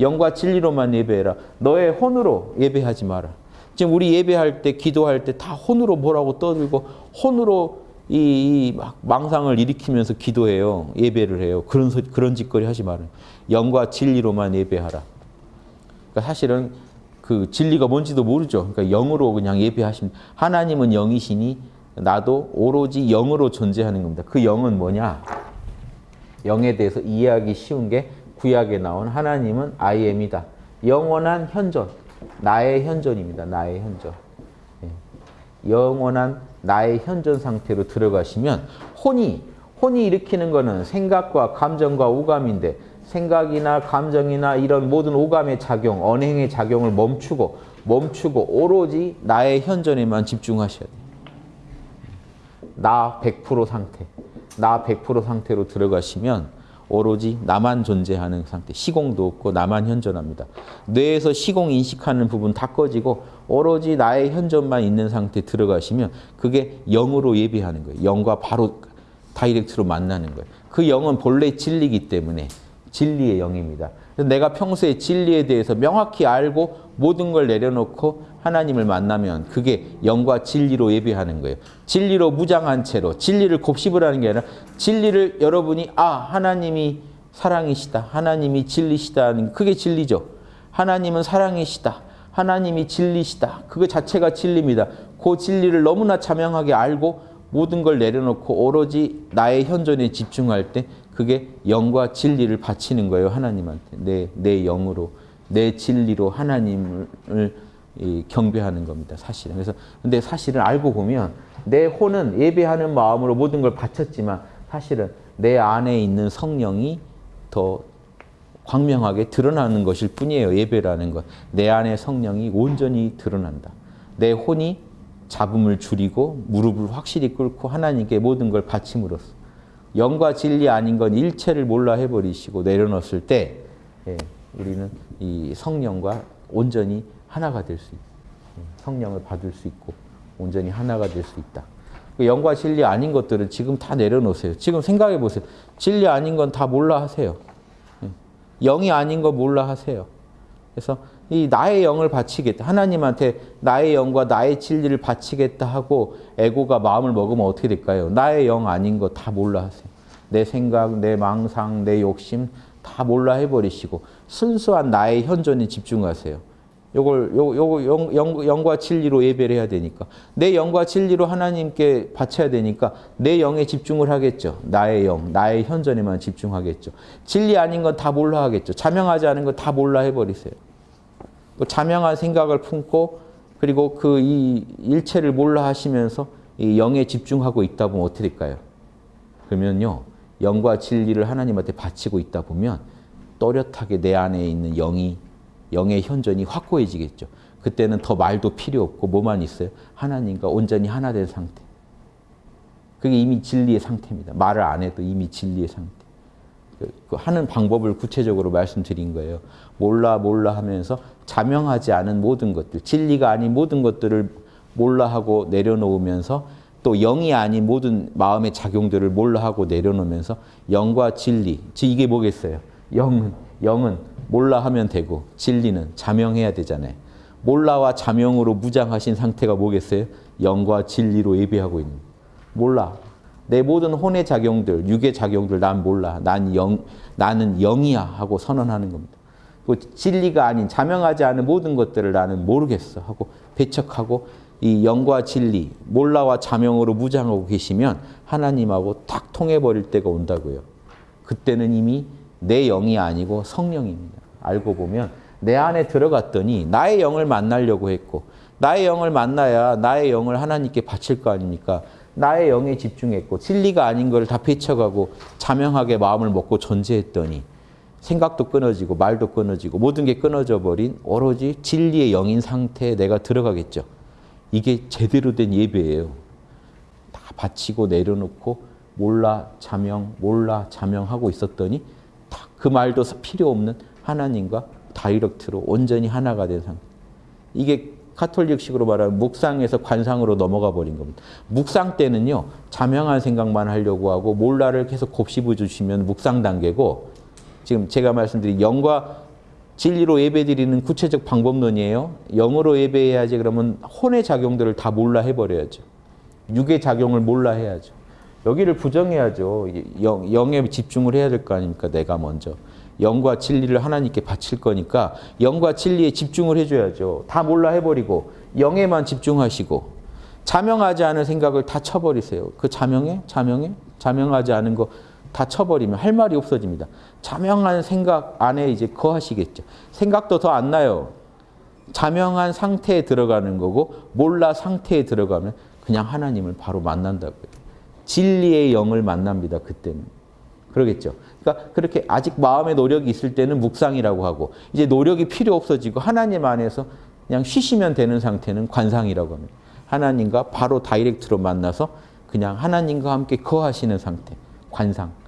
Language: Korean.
영과 진리로만 예배해라. 너의 혼으로 예배하지 마라. 지금 우리 예배할 때, 기도할 때 다 혼으로 뭐라고 떠들고 혼으로 이, 이 망상을 일으키면서 기도해요. 예배를 해요. 그런 소, 그런 짓거리 하지 마라. 영과 진리로만 예배하라. 그러니까 사실은 그 진리가 뭔지도 모르죠. 그러니까 영으로 그냥 예배하시면 하나님은 영이시니 나도 오로지 영으로 존재하는 겁니다. 그 영은 뭐냐? 영에 대해서 이해하기 쉬운 게 구약에 나온 하나님은 I am이다. 영원한 현존, 나의 현존입니다. 나의 현존. 예. 영원한 나의 현존 상태로 들어가시면 혼이 혼이 일으키는 거는 생각과 감정과 오감인데 생각이나 감정이나 이런 모든 오감의 작용, 언행의 작용을 멈추고 멈추고 오로지 나의 현존에만 집중하셔야 돼요. 나 100% 상태, 나 100% 상태로 들어가시면 오로지 나만 존재하는 상태, 시공도 없고 나만 현존합니다. 뇌에서 시공 인식하는 부분 다 꺼지고 오로지 나의 현존만 있는 상태 들어가시면 그게 영으로 예비하는 거예요. 영과 바로 다이렉트로 만나는 거예요. 그 영은 본래 진리기 때문에 진리의 영입니다. 내가 평소에 진리에 대해서 명확히 알고 모든 걸 내려놓고 하나님을 만나면 그게 영과 진리로 예배하는 거예요. 진리로 무장한 채로 진리를 곱씹으 하는 게 아니라 진리를 여러분이 아 하나님이 사랑이시다. 하나님이 진리시다. 그게 진리죠. 하나님은 사랑이시다. 하나님이 진리시다. 그거 자체가 진리입니다. 그 진리를 너무나 자명하게 알고 모든 걸 내려놓고 오로지 나의 현존에 집중할 때 그게 영과 진리를 바치는 거예요. 하나님한테. 내, 내 영으로, 내 진리로 하나님을 경배하는 겁니다. 사실은. 그래서 근데 사실은 알고 보면 내 혼은 예배하는 마음으로 모든 걸 바쳤지만 사실은 내 안에 있는 성령이 더 광명하게 드러나는 것일 뿐이에요. 예배라는 것. 내 안에 성령이 온전히 드러난다. 내 혼이 잡음을 줄이고 무릎을 확실히 꿇고 하나님께 모든 걸 바침으로써 영과 진리 아닌 건 일체를 몰라 해버리시고 내려놓았을 때 예, 우리는 이 성령과 온전히 하나가 될 수 있다. 예, 성령을 받을 수 있고 온전히 하나가 될 수 있다. 그 영과 진리 아닌 것들은 지금 다 내려놓으세요. 지금 생각해 보세요. 진리 아닌 건 다 몰라 하세요. 예, 영이 아닌 거 몰라 하세요. 그래서 이 나의 영을 바치겠다. 하나님한테 나의 영과 나의 진리를 바치겠다 하고 에고가 마음을 먹으면 어떻게 될까요? 나의 영 아닌 거 다 몰라 하세요. 내 생각, 내 망상, 내 욕심 다 몰라 해버리시고 순수한 나의 현존에 집중하세요. 요걸 요, 요 영, 영, 영과 진리로 예배를 해야 되니까 내 영과 진리로 하나님께 바쳐야 되니까 내 영에 집중을 하겠죠. 나의 영, 나의 현존에만 집중하겠죠. 진리 아닌 건 다 몰라 하겠죠. 자명하지 않은 건 다 몰라 해버리세요. 그 자명한 생각을 품고 그리고 그 이 일체를 몰라 하시면서 이 영에 집중하고 있다 보면 어떻게 될까요? 그러면요. 영과 진리를 하나님한테 바치고 있다 보면 또렷하게 내 안에 있는 영이 영의 현존이 확고해지겠죠. 그때는 더 말도 필요 없고 뭐만 있어요? 하나님과 온전히 하나 된 상태. 그게 이미 진리의 상태입니다. 말을 안 해도 이미 진리의 상태. 그, 그 하는 방법을 구체적으로 말씀드린 거예요. 몰라 몰라 하면서 자명하지 않은 모든 것들, 진리가 아닌 모든 것들을 몰라 하고 내려놓으면서 또 영이 아닌 모든 마음의 작용들을 몰라 하고 내려놓으면서 영과 진리, 이게 뭐겠어요? 영은, 영은 몰라 하면 되고 진리는 자명해야 되잖아요. 몰라와 자명으로 무장하신 상태가 뭐겠어요? 영과 진리로 예배하고 있는 몰라. 내 모든 혼의 작용들, 육의 작용들 난 몰라. 난 영, 나는 영이야 하고 선언하는 겁니다. 그 진리가 아닌 자명하지 않은 모든 것들을 나는 모르겠어 하고 배척하고 이 영과 진리, 몰라와 자명으로 무장하고 계시면 하나님하고 딱 통해버릴 때가 온다고요. 그때는 이미 내 영이 아니고 성령입니다. 알고 보면 내 안에 들어갔더니 나의 영을 만나려고 했고 나의 영을 만나야 나의 영을 하나님께 바칠 거 아닙니까? 나의 영에 집중했고 진리가 아닌 걸다 배척하고 자명하게 마음을 먹고 존재했더니 생각도 끊어지고 말도 끊어지고 모든 게 끊어져 버린 오로지 진리의 영인 상태에 내가 들어가겠죠. 이게 제대로 된 예배예요. 다 바치고 내려놓고 몰라 자명 몰라 자명하고 있었더니 그 말도 필요 없는 하나님과 다이렉트로 온전히 하나가 된 상태. 이게 카톨릭식으로 말하면 묵상에서 관상으로 넘어가 버린 겁니다. 묵상 때는요. 자명한 생각만 하려고 하고 몰라를 계속 곱씹어 주시면 묵상 단계고 지금 제가 말씀드린 영과 진리로 예배드리는 구체적 방법론이에요. 영으로 예배해야지 그러면 혼의 작용들을 다 몰라 해버려야죠. 육의 작용을 몰라 해야죠. 여기를 부정해야죠. 영, 영에 집중을 해야 될 거 아닙니까? 내가 먼저. 영과 진리를 하나님께 바칠 거니까 영과 진리에 집중을 해줘야죠. 다 몰라 해버리고 영에만 집중하시고 자명하지 않은 생각을 다 쳐버리세요. 그 자명해? 자명해? 자명하지 않은 거 다 쳐버리면 할 말이 없어집니다. 자명한 생각 안에 이제 거하시겠죠. 생각도 더 안 나요. 자명한 상태에 들어가는 거고 몰라 상태에 들어가면 그냥 하나님을 바로 만난다고요. 진리의 영을 만납니다. 그때는. 그러겠죠. 그러니까 그렇게 아직 마음의 노력이 있을 때는 묵상이라고 하고 이제 노력이 필요 없어지고 하나님 안에서 그냥 쉬시면 되는 상태는 관상이라고 합니다. 하나님과 바로 다이렉트로 만나서 그냥 하나님과 함께 거하시는 상태, 관상.